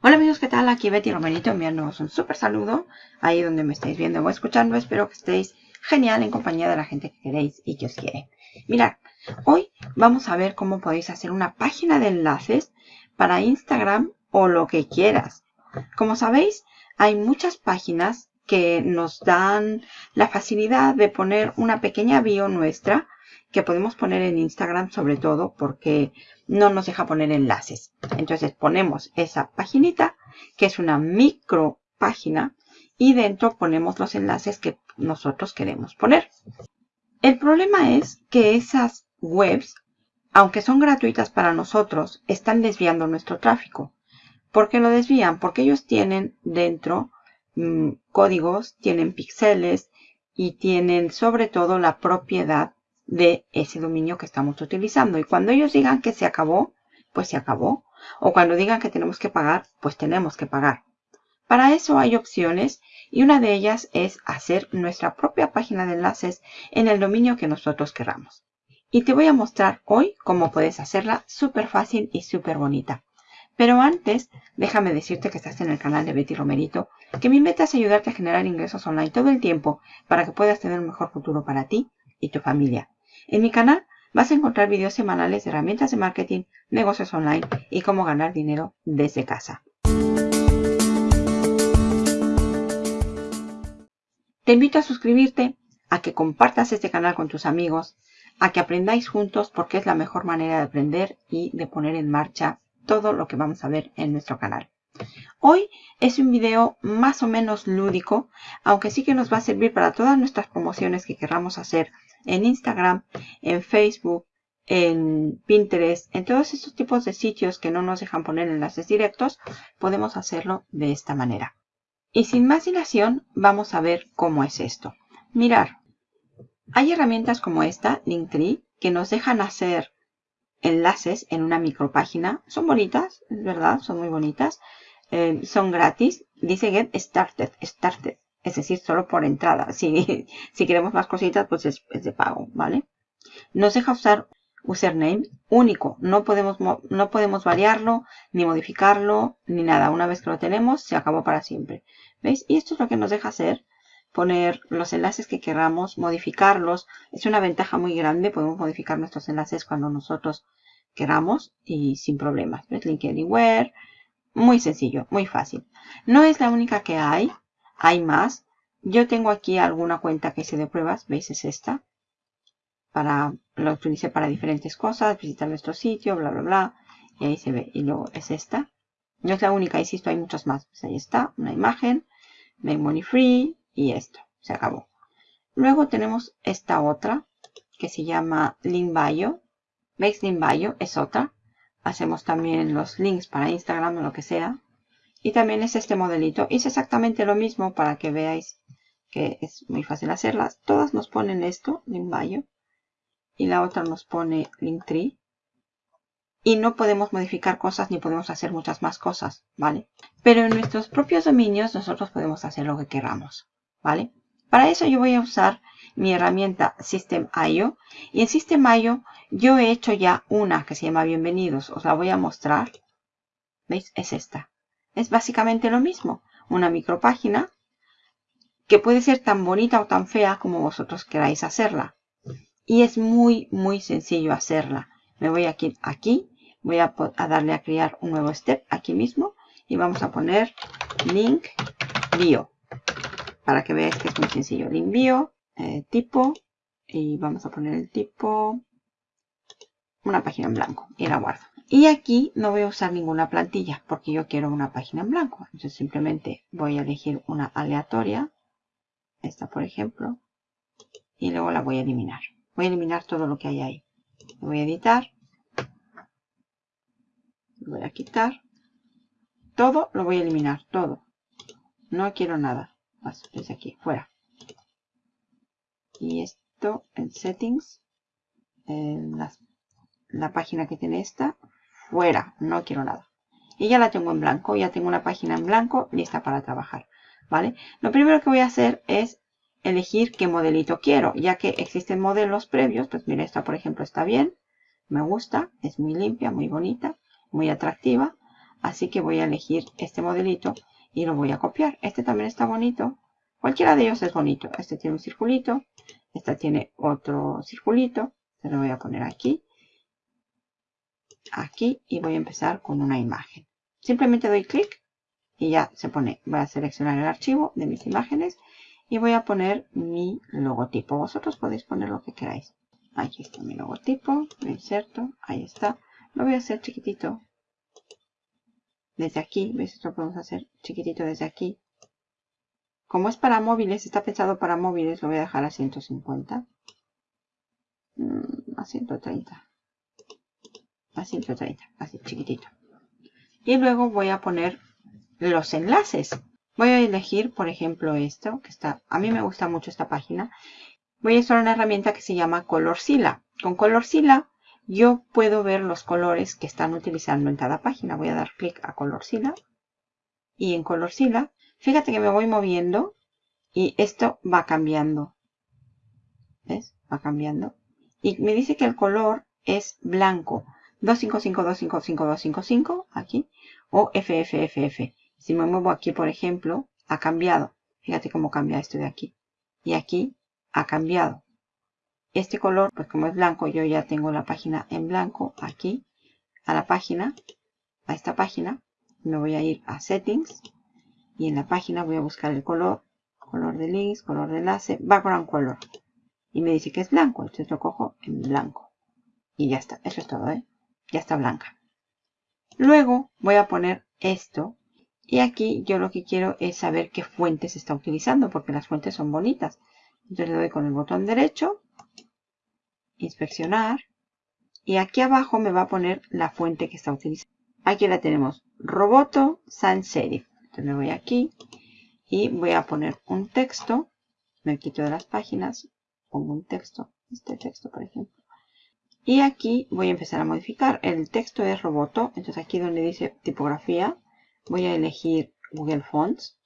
Hola amigos, ¿qué tal? Aquí Betty Romerito enviándoos un súper saludo ahí donde me estáis viendo o escuchando. Espero que estéis genial en compañía de la gente que queréis y que os quiere. Mirad, hoy vamos a ver cómo podéis hacer una página de enlaces para Instagram o lo que quieras. Como sabéis, hay muchas páginas que nos dan la facilidad de poner una pequeña bio nuestra que podemos poner en Instagram sobre todo porque no nos deja poner enlaces. Entonces ponemos esa paginita que es una micro página y dentro ponemos los enlaces que nosotros queremos poner. El problema es que esas webs, aunque son gratuitas para nosotros, están desviando nuestro tráfico. ¿Por qué lo desvían? Porque ellos tienen dentro mm, códigos, tienen píxeles y tienen sobre todo la propiedad de ese dominio que estamos utilizando. Y cuando ellos digan que se acabó, pues se acabó. O cuando digan que tenemos que pagar, pues tenemos que pagar. Para eso hay opciones y una de ellas es hacer nuestra propia página de enlaces en el dominio que nosotros queramos. Y te voy a mostrar hoy cómo puedes hacerla súper fácil y súper bonita. Pero antes, déjame decirte que estás en el canal de Betty Romerito, que mi meta es ayudarte a generar ingresos online todo el tiempo para que puedas tener un mejor futuro para ti y tu familia. En mi canal vas a encontrar videos semanales de herramientas de marketing, negocios online y cómo ganar dinero desde casa. Te invito a suscribirte, a que compartas este canal con tus amigos, a que aprendáis juntos porque es la mejor manera de aprender y de poner en marcha todo lo que vamos a ver en nuestro canal. Hoy es un video más o menos lúdico, aunque sí que nos va a servir para todas nuestras promociones que queramos hacer en Instagram, en Facebook, en Pinterest, en todos estos tipos de sitios que no nos dejan poner enlaces directos, podemos hacerlo de esta manera. Y sin más dilación, vamos a ver cómo es esto. Mirar, hay herramientas como esta, Linktree, que nos dejan hacer enlaces en una micropágina. Son bonitas, es verdad, son muy bonitas. Eh, son gratis. Dice Get Started, Started es decir, solo por entrada. Si, si queremos más cositas, pues es, de pago, ¿vale? Nos deja usar username único. No podemos, no podemos variarlo, ni modificarlo, ni nada. Una vez que lo tenemos, se acabó para siempre. ¿Veis? Y esto es lo que nos deja hacer. Poner los enlaces que queramos, modificarlos. Es una ventaja muy grande. Podemos modificar nuestros enlaces cuando nosotros queramos y sin problemas. ¿Ves? Link Anywhere. Muy sencillo, muy fácil. No es la única que hay hay más. Yo tengo aquí alguna cuenta que hice de pruebas. ¿Veis? Es esta. Para, lo utilicé para diferentes cosas. Visitar nuestro sitio, bla, bla, bla. Y ahí se ve. Y luego es esta. No es la única, insisto, hay muchas más. Pues ahí está, una imagen. Make Money Free. Y esto. Se acabó. Luego tenemos esta otra. Que se llama Link Bio. ¿Veis? Link es otra. Hacemos también los links para Instagram o lo que sea. Y también es este modelito. Es exactamente lo mismo para que veáis que es muy fácil hacerlas. Todas nos ponen esto, Linkbio. Y la otra nos pone Linktree. Y no podemos modificar cosas ni podemos hacer muchas más cosas, ¿vale? Pero en nuestros propios dominios nosotros podemos hacer lo que queramos, ¿vale? Para eso yo voy a usar mi herramienta System.io. Y en System.io yo he hecho ya una que se llama Bienvenidos. Os la voy a mostrar. ¿Veis? Es esta. Es básicamente lo mismo. Una micropágina que puede ser tan bonita o tan fea como vosotros queráis hacerla. Y es muy, muy sencillo hacerla. Me voy aquí, aquí voy a, darle a crear un nuevo step aquí mismo. Y vamos a poner link bio. Para que veáis que es muy sencillo. Link bio, eh, tipo. Y vamos a poner el tipo. Una página en blanco. Y la guardo. Y aquí no voy a usar ninguna plantilla porque yo quiero una página en blanco. Entonces simplemente voy a elegir una aleatoria. Esta por ejemplo. Y luego la voy a eliminar. Voy a eliminar todo lo que hay ahí. voy a editar. voy a quitar. Todo lo voy a eliminar. Todo. No quiero nada. Más desde aquí. Fuera. Y esto en settings. En la página que tiene esta fuera, no quiero nada. Y ya la tengo en blanco, ya tengo una página en blanco lista para trabajar, ¿vale? Lo primero que voy a hacer es elegir qué modelito quiero, ya que existen modelos previos, pues mira, esta por ejemplo está bien, me gusta, es muy limpia, muy bonita, muy atractiva. Así que voy a elegir este modelito y lo voy a copiar. Este también está bonito. Cualquiera de ellos es bonito. Este tiene un circulito. Este tiene otro circulito. Se lo voy a poner aquí. Aquí. Y voy a empezar con una imagen. Simplemente doy clic y ya se pone. Voy a seleccionar el archivo de mis imágenes y voy a poner mi logotipo. Vosotros podéis poner lo que queráis. Aquí está mi logotipo. Lo inserto. Ahí está. Lo voy a hacer chiquitito. Desde aquí. ¿Ves? Esto lo podemos hacer chiquitito desde aquí. Como es para móviles, está pensado para móviles, lo voy a dejar a 150. Mm, a 130. A 130, así chiquitito. Y luego voy a poner los enlaces. Voy a elegir, por ejemplo, esto, que está, a mí me gusta mucho esta página. Voy a usar una herramienta que se llama Colorsila. Con Colorsila yo puedo ver los colores que están utilizando en cada página. Voy a dar clic a Colorsila. Y en Colorsila Fíjate que me voy moviendo y esto va cambiando. ¿Ves? Va cambiando. Y me dice que el color es blanco. 255-255-255 aquí. O FFFF. Si me muevo aquí, por ejemplo, ha cambiado. Fíjate cómo cambia esto de aquí. Y aquí ha cambiado. Este color, pues como es blanco, yo ya tengo la página en blanco aquí. A la página, a esta página. Me voy a ir a Settings y en la página voy a buscar el color, color de links, color de enlace, background color. Y me dice que es blanco, entonces lo cojo en blanco. Y ya está, eso es todo, ¿eh? Ya está blanca. Luego voy a poner esto. Y aquí yo lo que quiero es saber qué fuente se está utilizando, porque las fuentes son bonitas. Entonces le doy con el botón derecho, inspeccionar. Y aquí abajo me va a poner la fuente que está utilizando. Aquí la tenemos, Roboto Sans Serif me voy aquí y voy a poner un texto. Me quito de las páginas, pongo un texto, este texto por ejemplo. Y aquí voy a empezar a modificar. El texto es roboto, entonces aquí donde dice tipografía, voy a elegir Google Fonts.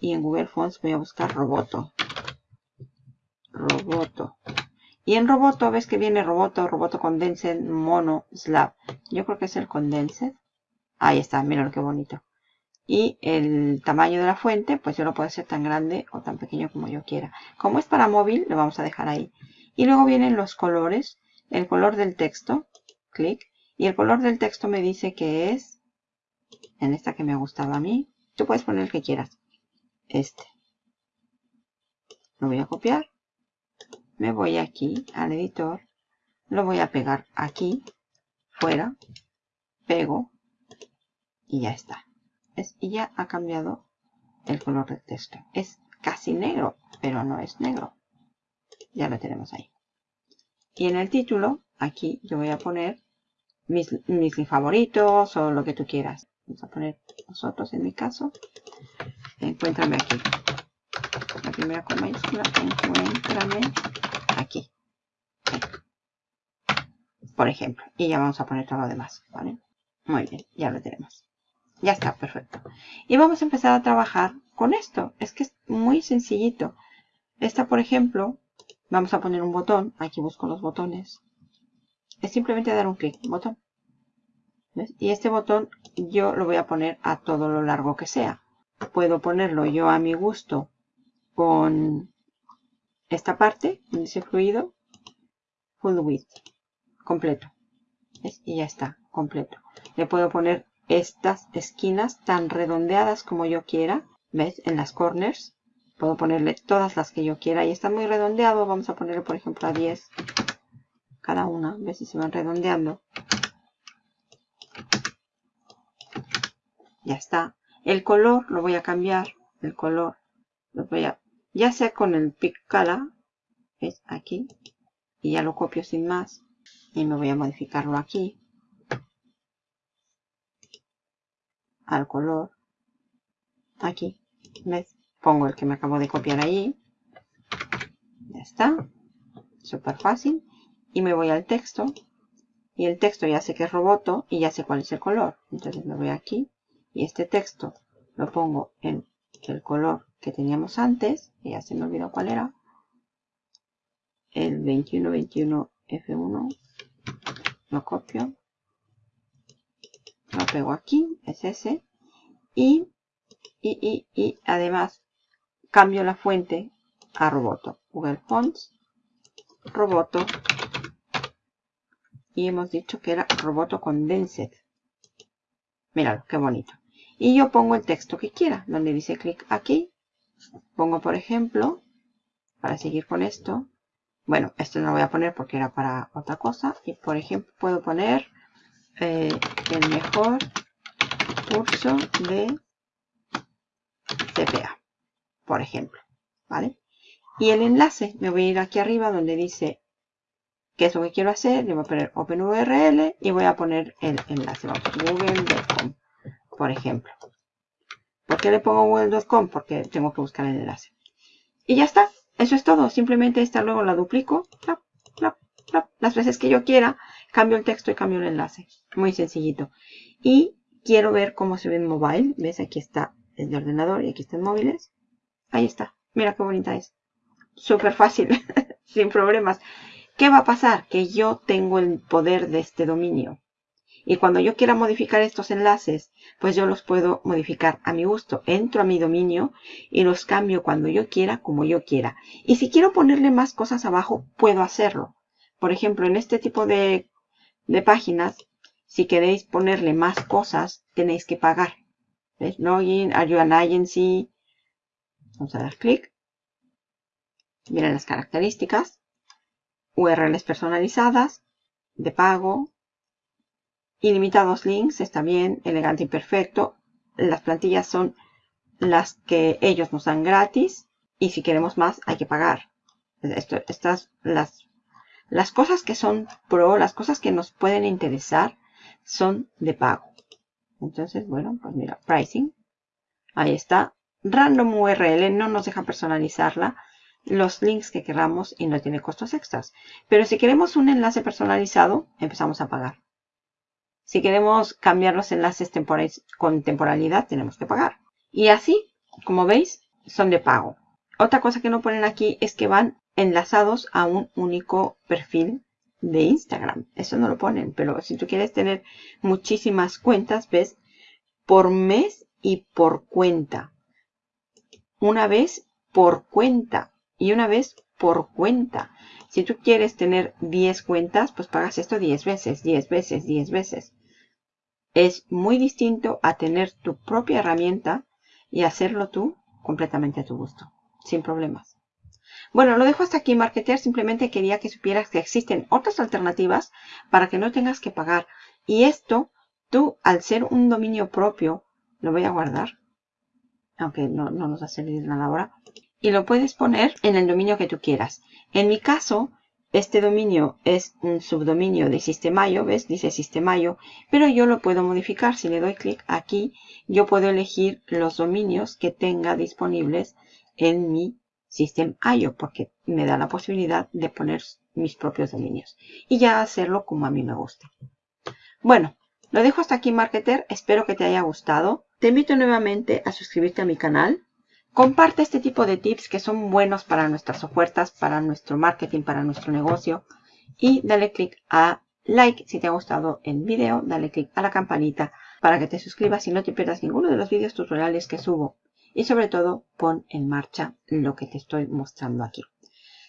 Y en Google Fonts voy a buscar roboto. Roboto. Y en roboto, ves que viene roboto, roboto condensed, mono, slab. Yo creo que es el condensed. Ahí está, mira qué bonito. Y el tamaño de la fuente, pues yo lo puedo hacer tan grande o tan pequeño como yo quiera. Como es para móvil, lo vamos a dejar ahí. Y luego vienen los colores. El color del texto, clic. Y el color del texto me dice que es, en esta que me ha gustado a mí, tú puedes poner el que quieras. Este. Lo voy a copiar. Me voy aquí al editor. Lo voy a pegar aquí, fuera. Pego. Y ya está y ya ha cambiado el color del texto. Es casi negro, pero no es negro. Ya lo tenemos ahí. Y en el título, aquí yo voy a poner mis, mis favoritos o lo que tú quieras. Vamos a poner nosotros en mi caso. Encuéntrame aquí. La primera con mayúscula, encuéntrame aquí. Por ejemplo. Y ya vamos a poner todo lo demás. ¿vale? Muy bien, ya lo tenemos. Ya está, perfecto. Y vamos a empezar a trabajar con esto. Es que es muy sencillito. Esta, por ejemplo, vamos a poner un botón. Aquí busco los botones. Es simplemente dar un clic, botón. Y este botón yo lo voy a poner a todo lo largo que sea. Puedo ponerlo yo a mi gusto con esta parte, donde dice fluido, full width, completo. Y ya está, completo. Le puedo poner estas esquinas tan redondeadas como yo quiera. ¿Ves? En las corners. Puedo ponerle todas las que yo quiera. Y está muy redondeado. Vamos a ponerle, por ejemplo, a 10 cada una. ¿Ves si se van redondeando? Ya está. El color lo voy a cambiar. El color lo voy a... Ya sea con el color. ¿Ves? Aquí. Y ya lo copio sin más. Y me voy a modificarlo aquí. Al color. Aquí, ¿ves? Pongo el que me acabo de copiar ahí. Ya está. Súper fácil. Y me voy al texto. Y el texto ya sé que es roboto y ya sé cuál es el color. Entonces me voy aquí. Y este texto lo pongo en el color que teníamos antes. Y ya se me olvidó cuál era. El 2121 F1. Lo copio lo pego aquí, es ese, y, y, y, y además cambio la fuente a Roboto. Google Fonts, Roboto, y hemos dicho que era Roboto Condensed. Míralo, qué bonito. Y yo pongo el texto que quiera, donde dice clic aquí. Pongo, por ejemplo, para seguir con esto. Bueno, esto no lo voy a poner porque era para otra cosa. Y, por ejemplo, puedo poner eh, el mejor curso de CPA, por ejemplo. ¿Vale? Y el enlace, me voy a ir aquí arriba donde dice qué es lo que quiero hacer. Le voy a poner OpenURL y voy a poner el enlace. google.com, por ejemplo. ¿Por qué le pongo google.com? Porque tengo que buscar el enlace. Y ya está. Eso es todo. Simplemente esta luego la duplico. las veces que yo quiera. Cambio el texto y cambio el enlace. Muy sencillito. Y quiero ver cómo se ve en mobile. ¿Ves? Aquí está el de ordenador y aquí están móviles. Ahí está. Mira qué bonita es. Súper fácil. Sin problemas. ¿Qué va a pasar? Que yo tengo el poder de este dominio. Y cuando yo quiera modificar estos enlaces, pues yo los puedo modificar a mi gusto. Entro a mi dominio y los cambio cuando yo quiera, como yo quiera. Y si quiero ponerle más cosas abajo, puedo hacerlo. Por ejemplo, en este tipo de, de páginas, si queréis ponerle más cosas, tenéis que pagar. ¿Ves? Login, are agency? Vamos a dar clic. Miren las características. URLs personalizadas, de pago, ilimitados links, está bien, elegante y perfecto. Las plantillas son las que ellos nos dan gratis y si queremos más hay que pagar. estas, las, las cosas que son pro, las cosas que nos pueden interesar son de pago. Entonces, bueno, pues mira, pricing. Ahí está. Random URL no nos deja personalizarla los links que queramos y no tiene costos extras. Pero si queremos un enlace personalizado, empezamos a pagar. Si queremos cambiar los enlaces con temporalidad, tenemos que pagar. Y así, como veis, son de pago. Otra cosa que no ponen aquí es que van enlazados a un único perfil de Instagram. Eso no lo ponen, pero si tú quieres tener muchísimas cuentas, ves, por mes y por cuenta. Una vez por cuenta y una vez por cuenta. Si tú quieres tener 10 cuentas, pues pagas esto 10 veces, 10 veces, 10 veces. Es muy distinto a tener tu propia herramienta y hacerlo tú completamente a tu gusto, sin problemas. Bueno, lo dejo hasta aquí, Marketer. Simplemente quería que supieras que existen otras alternativas para que no tengas que pagar. Y esto, tú, al ser un dominio propio, lo voy a guardar. Aunque no, no nos va a servir nada ahora y lo puedes poner en el dominio que tú quieras. En mi caso, este dominio es un subdominio de Sistemayo, ¿ves? Dice Sistemayo, pero yo lo puedo modificar. Si le doy clic aquí, yo puedo elegir los dominios que tenga disponibles en mi System.io, porque me da la posibilidad de poner mis propios dominios y ya hacerlo como a mí me guste. Bueno, lo dejo hasta aquí, Marketer. Espero que te haya gustado. Te invito nuevamente a suscribirte a mi canal Comparte este tipo de tips que son buenos para nuestras ofertas, para nuestro marketing, para nuestro negocio. Y dale click a like si te ha gustado el video. Dale click a la campanita para que te suscribas y no te pierdas ninguno de los vídeos tutoriales que subo. Y sobre todo, pon en marcha lo que te estoy mostrando aquí.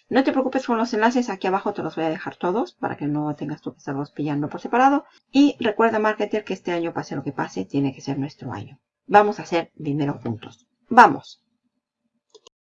No te preocupes con los enlaces, aquí abajo te los voy a dejar todos para que no tengas tú que estarlos pillando por separado. Y recuerda, marketer, que este año, pase lo que pase, tiene que ser nuestro año. Vamos a hacer dinero juntos. ¡Vamos!